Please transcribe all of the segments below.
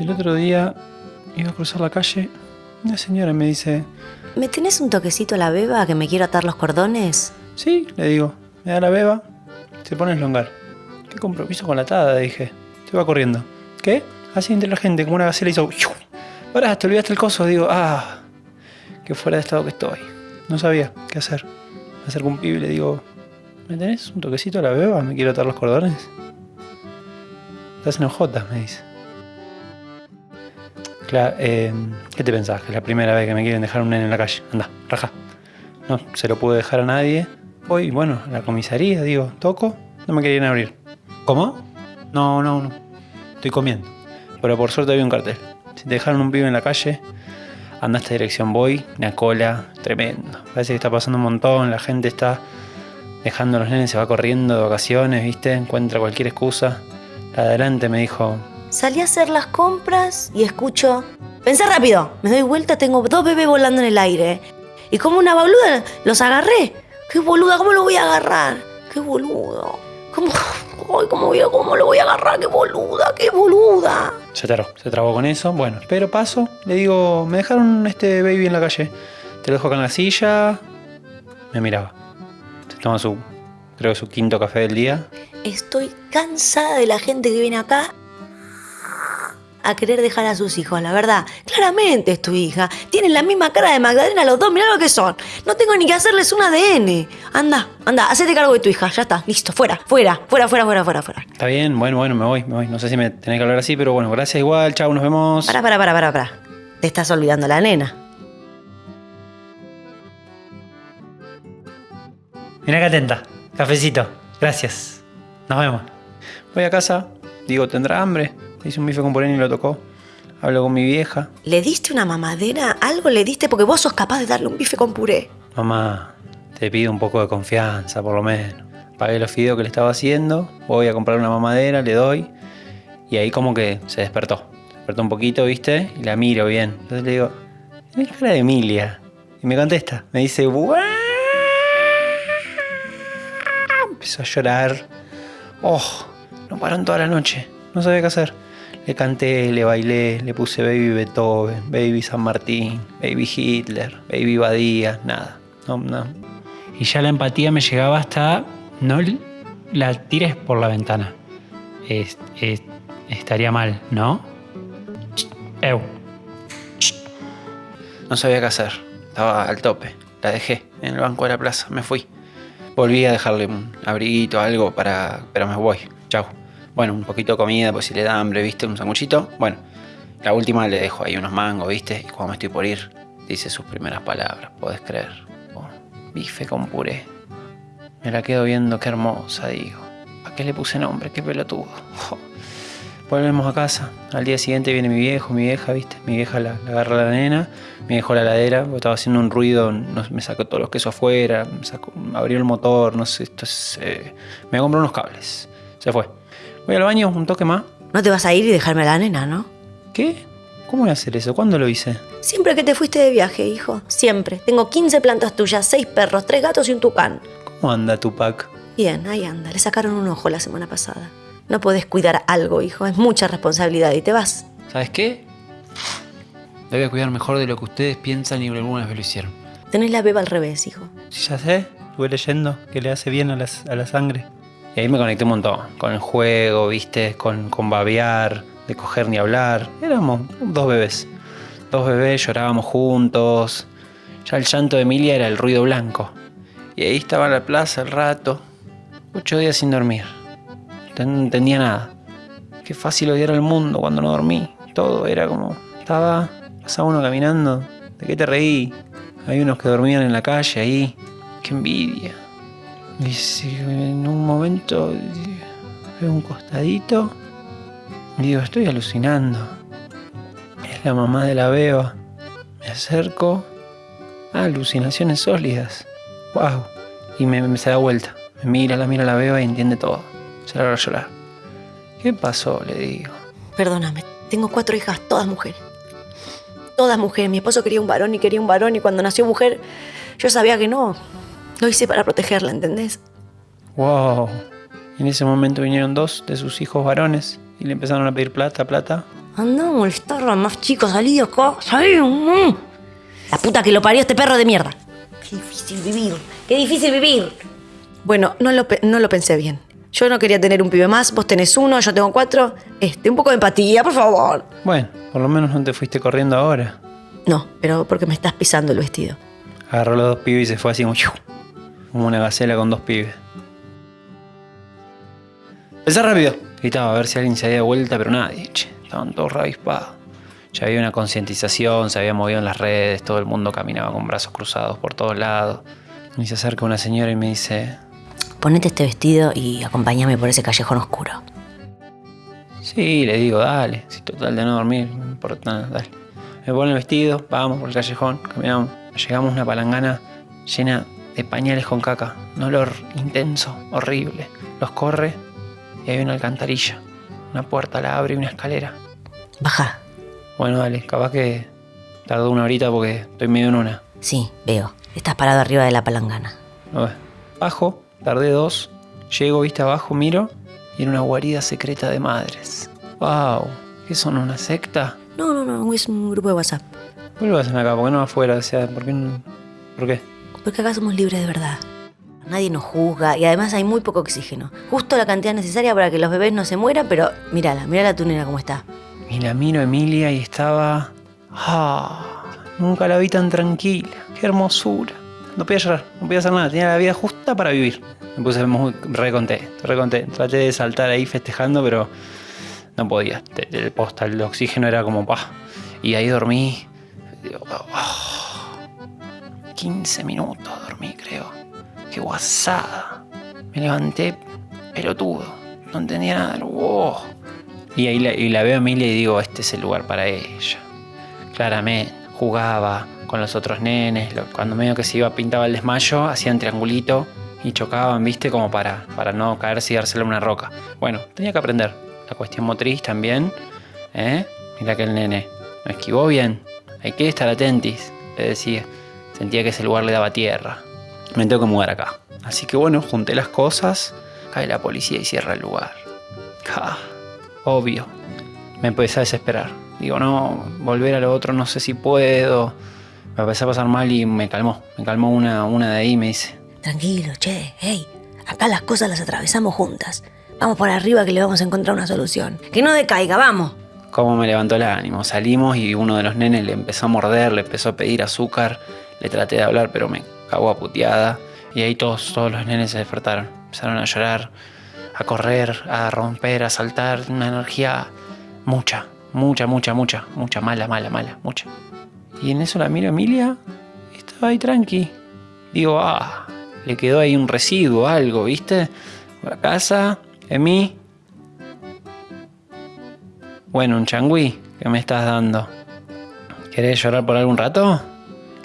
El otro día iba a cruzar la calle. Una señora me dice, ¿Me tenés un toquecito a la beba que me quiero atar los cordones? sí, le digo, me da la beba, se pone a elongar. ¿Qué compromiso con la atada? Dije. Se va corriendo. ¿Qué? Así entre la gente, como una gacela hizo... ¡fiu! Pará, te olvidaste el coso. Digo, ah, que fuera de estado que estoy. No sabía qué hacer. Me acerco un pibe y le digo, ¿me tenés un toquecito a la beba? Me quiero atar los cordones. Estás en ojotas, me dice. Claro, eh, ¿qué te pensás? Que es la primera vez que me quieren dejar un nene en la calle. Anda, raja. No se lo pude dejar a nadie. Voy, bueno, a la comisaría, digo, toco, no me querían abrir. ¿Cómo? No, no, no. Estoy comiendo. Pero por suerte había un cartel. Si te dejaron un pibe en la calle, anda a esta dirección, voy, una cola, tremendo. Parece que está pasando un montón, la gente está dejando los nenes, se va corriendo de vacaciones, ¿viste? Encuentra cualquier excusa. La de adelante me dijo, Salí a hacer las compras y escucho... Pensé rápido. Me doy vuelta, tengo dos bebés volando en el aire. Y como una boluda los agarré. ¡Qué boluda! ¿Cómo lo voy a agarrar? ¡Qué boludo! ¿Cómo, ay, ¿cómo, voy a- ¿Cómo lo voy a agarrar? ¡Qué boluda! ¡Qué boluda! Se trabó, se trabó con eso. Bueno, pero paso, le digo, me dejaron este baby en la calle. Te lo dejo acá en la silla. Me miraba. Se toma su, creo que su quinto café del día. Estoy cansada de la gente que viene acá a querer dejar a sus hijos, la verdad. Claramente es tu hija. Tienen la misma cara de Magdalena los dos, mirá lo que son. No tengo ni que hacerles un ADN. Anda, anda, hacete cargo de tu hija, ya está, listo, fuera, fuera, fuera, fuera, fuera, fuera, fuera. Está bien, bueno, bueno, me voy, me voy. No sé si me tenés que hablar así, pero bueno, gracias igual. Chao, nos vemos. Para, para, para, para, para. Te estás olvidando la nena. Mirá que atenta. Cafecito. Gracias. Nos vemos. Voy a casa. Digo, ¿tendrá hambre? Hice un bife con puré y lo tocó. Hablo con mi vieja. ¿Le diste una mamadera? ¿Algo le diste? Porque vos sos capaz de darle un bife con puré. Mamá, te pido un poco de confianza, por lo menos. Pagué los fideos que le estaba haciendo. Voy a comprar una mamadera, le doy. Y ahí como que se despertó. Se despertó un poquito, ¿viste? Y la miro bien. Entonces le digo, tenés cara de Emilia. Y me contesta. Me dice, "Guau". Empezó a llorar. Oh, no paró en toda la noche. No sabía qué hacer. Le canté, le bailé, le puse Baby Beethoven, Baby San Martín, Baby Hitler, Baby Badía, nada. No, no. Y ya la empatía me llegaba hasta no la tires por la ventana. Es- es- estaría mal, ¿no? Eu. No sabía qué hacer. Estaba al tope. La dejé en el banco de la plaza. Me fui. Volví a dejarle un abriguito, algo para... Pero me voy. Chau. Bueno, un poquito de comida, pues si le da hambre, ¿viste? Un sanguchito. Bueno, la última le dejo ahí unos mangos, ¿viste? Y cuando me estoy por ir, dice sus primeras palabras. ¿Podés creer? Oh, bife con puré. Me la quedo viendo, qué hermosa, digo. ¿A qué le puse nombre? Qué pelotudo. Jo. Volvemos a casa. Al día siguiente viene mi viejo, mi vieja, ¿viste? Mi vieja la, la agarra a la nena, me dejó la heladera, porque estaba haciendo un ruido, no- me sacó todos los quesos afuera, me sacó- abrió el motor, no sé, esto es, eh, me compró unos cables. Se fue. Voy al baño, un toque más. No te vas a ir y dejarme a la nena, ¿no? ¿Qué? ¿Cómo voy a hacer eso? ¿Cuándo lo hice? Siempre que te fuiste de viaje, hijo. Siempre. Tengo 15 plantas tuyas, 6 perros, 3 gatos y un tucán. ¿Cómo anda Tupac? Bien, ahí anda. Le sacaron un ojo la semana pasada. No podés cuidar algo, hijo. Es mucha responsabilidad y te vas. ¿Sabes qué? Le voy a cuidar mejor de lo que ustedes piensan y alguna vez lo hicieron. Tenés la beba al revés, hijo. Sí, ya sé, estuve leyendo que le hace bien a, las- a la sangre. Y ahí me conecté un montón, con el juego, viste, con, con babear, de coger ni hablar. Éramos dos bebés. Dos bebés, llorábamos juntos. Ya el llanto de Emilia era el ruido blanco. Y ahí estaba en la plaza el rato, ocho días sin dormir. No entendía nada. Qué fácil odiar al mundo cuando no dormí. Todo era como... Estaba, pasaba uno caminando. ¿De qué te reí? Hay unos que dormían en la calle ahí. Qué envidia. Y en un momento veo un costadito digo, estoy alucinando. Es la mamá de la beba. Me acerco. Ah, alucinaciones sólidas. Wow. Y me, me se da vuelta. Me mira, la mira la beba y entiende todo. Se larga a llorar. ¿Qué pasó? Le digo. Perdóname. Tengo cuatro hijas, todas mujeres. Todas mujeres. Mi esposo quería un varón y quería un varón y cuando nació mujer yo sabía que no. Lo hice para protegerla, ¿entendés? Wow. En ese momento vinieron dos de sus hijos varones Y le empezaron a pedir plata, plata. Anda a molestar a más chicos, salí de acá, salí. mm. La puta que lo parió este perro de mierda. Qué difícil vivir, qué difícil vivir. Bueno, no lo, no lo pensé bien. Yo no quería tener un pibe más, vos tenés uno, yo tengo cuatro. Este, un poco de empatía, por favor. Bueno, por lo menos no te fuiste corriendo ahora. No, pero porque me estás pisando el vestido. Agarró los dos pibes y se fue así como, una gacela con dos pibes. Pensá rápido. Gritaba a ver si alguien se había de vuelta, pero nadie, che. Estaban todos ravispados. Ya había una concientización, se había movido en las redes, todo el mundo caminaba con brazos cruzados por todos lados. Y se acerca una señora y me dice, Ponete este vestido y acompáñame por ese callejón oscuro. sí, le digo, dale, si total de no dormir, no importa nada, dale. Me pone el vestido, vamos por el callejón, caminamos. Llegamos a una palangana llena de pañales con caca, un olor intenso, horrible. Los corre y hay una alcantarilla. Una puerta la abre y una escalera. Baja. Bueno, dale, capaz que tardó una horita porque estoy medio en una. Sí, veo. Estás parado arriba de la palangana. ¿No ves? Bajo, tardé dos. Llego, viste abajo, miro y era una guarida secreta de madres. ¡Wow! ¿Qué son? ¿Una secta? No, no, no, es un grupo de WhatsApp. ¿Por qué lo hacen acá? ¿Por qué no afuera? O sea, ¿por qué? no- ¿Por qué? Porque acá somos libres de verdad. Nadie nos juzga y además hay muy poco oxígeno. Justo la cantidad necesaria para que los bebés no se mueran, pero mírala, mírala tu nena cómo está. Y la miro Emilia y estaba. ¡Ah! Nunca la vi tan tranquila. ¡Qué hermosura! No podía llorar, no podía hacer nada. Tenía la vida justa para vivir. Me puse muy re contento, re contento. Traté de saltar ahí festejando, pero no podía. El posta, el oxígeno era como pa. Y ahí dormí. Digo, ah, 15 minutos dormí, creo. ¡Qué guasada! Me levanté pelotudo. No entendía nada. ¡Wow! Y ahí la veo a Emilia y digo, este es el lugar para ella. Claramente, jugaba con los otros nenes. Cuando medio que se iba, pintaba el desmayo, hacían triangulito y chocaban, viste, como para, para no caerse y dárselo a una roca. Bueno, tenía que aprender. La cuestión motriz también. ¿eh? Mira que el nene no esquivó bien. Hay que estar atentis, le decía. Sentía que ese lugar le daba tierra. Me tengo que mudar acá. Así que bueno, junté las cosas. Cae la policía y cierra el lugar. Obvio. Me empecé a desesperar. Digo, no, volver a lo otro no sé si puedo. Me empecé a pasar mal y me calmó. Me calmó una, una de ahí y me dice, Tranquilo, che, hey, acá las cosas las atravesamos juntas. Vamos por arriba que le vamos a encontrar una solución. Que no decaiga, vamos. ¿cómo me levantó el ánimo? Salimos y uno de los nenes le empezó a morder, le empezó a pedir azúcar. Le traté de hablar, pero me cagó a puteada. Y ahí todos, todos los nenes se despertaron. Empezaron a llorar, a correr, a romper, a saltar. Una energía mucha, mucha, mucha, mucha, mucha, mala, mala, mala, mucha. Y en eso la miro a Emilia estaba ahí tranqui. Digo, ah, le quedó ahí un residuo, algo, ¿viste? La casa, Emi. Bueno, un changüí que me estás dando. ¿Querés llorar por algún rato?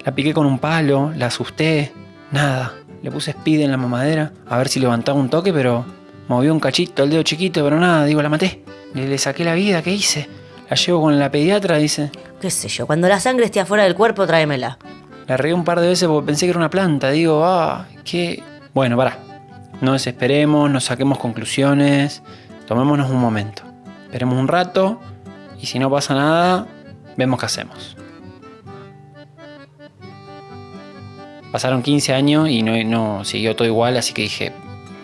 La piqué con un palo, la asusté, nada. Le puse speed en la mamadera a ver si levantaba un toque, pero movió un cachito el dedo chiquito, pero nada, digo, la maté. Le, le saqué la vida, ¿qué hice? La llevo con la pediatra, dice. Qué sé yo, cuando la sangre esté afuera del cuerpo, tráemela. La regué un par de veces porque pensé que era una planta. Digo, ah, qué. Bueno, pará. No desesperemos, no saquemos conclusiones. Tomémonos un momento. Esperemos un rato y si no pasa nada, vemos qué hacemos. Pasaron 15 años y no, no siguió todo igual, así que dije,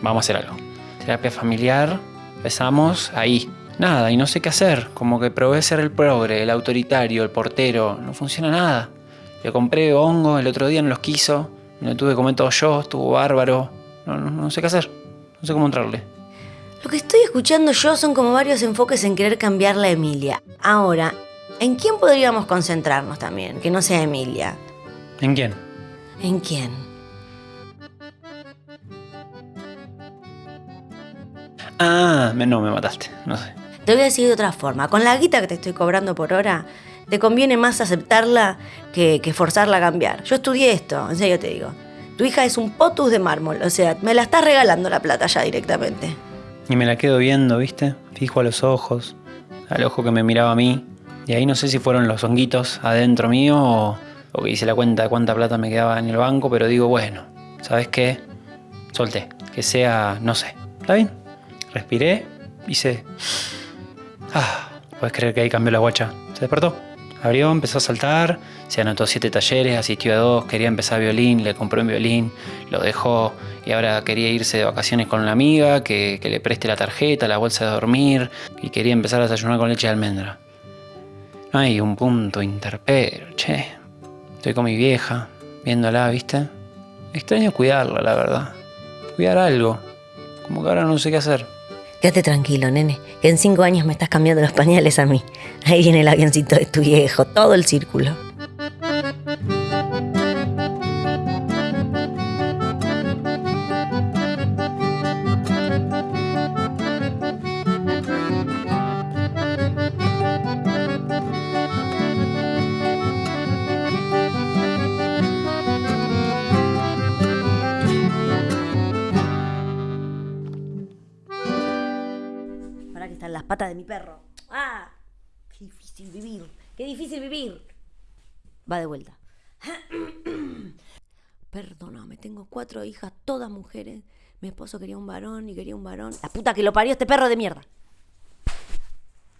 vamos a hacer algo. Terapia familiar, empezamos ahí. Nada, y no sé qué hacer. Como que probé ser el progre, el autoritario, el portero. No funciona nada. Le compré hongo el otro día, no los quiso. Me lo tuve que comer todo yo, estuvo bárbaro. No, no, no sé qué hacer. No sé cómo entrarle. Lo que estoy escuchando yo son como varios enfoques en querer cambiar la Emilia. Ahora, ¿en quién podríamos concentrarnos también? Que no sea Emilia. ¿En quién? ¿En quién? Ah, me- no, me mataste. No sé. Te voy a decir de otra forma. Con la guita que te estoy cobrando por hora, te conviene más aceptarla que, forzarla a cambiar. Yo estudié esto, en serio te digo. Tu hija es un potus de mármol, o sea, me la estás regalando la plata ya directamente. Y me la quedo viendo, ¿viste? Fijo a los ojos, al ojo que me miraba a mí. Y ahí no sé si fueron los honguitos adentro mío o, o que hice la cuenta de cuánta plata me quedaba en el banco, pero digo, bueno, ¿sabes qué? Solté. Que sea, no sé. ¿Está bien? Respiré, hice Ah, puedes creer que ahí cambió la guacha. Se despertó. Abrió, empezó a saltar, se anotó siete talleres, asistió a dos, quería empezar violín, le compró un violín, lo dejó y ahora quería irse de vacaciones con una amiga, que, le preste la tarjeta, la bolsa de dormir y quería empezar a desayunar con leche de almendra. No hay un punto interpero, che. Estoy con mi vieja, viéndola, ¿viste? Extraño cuidarla, la verdad. Cuidar algo. Como que ahora no sé qué hacer. Quédate tranquilo, nene, que en cinco años me estás cambiando los pañales a mí. Ahí viene el avioncito de tu viejo, todo el círculo. Están las patas de mi perro. ¡Ah! Qué difícil vivir. Qué difícil vivir. Va de vuelta. Perdóname, tengo cuatro hijas, todas mujeres. Mi esposo quería un varón y quería un varón. La puta que lo parió este perro de mierda.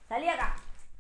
Salí.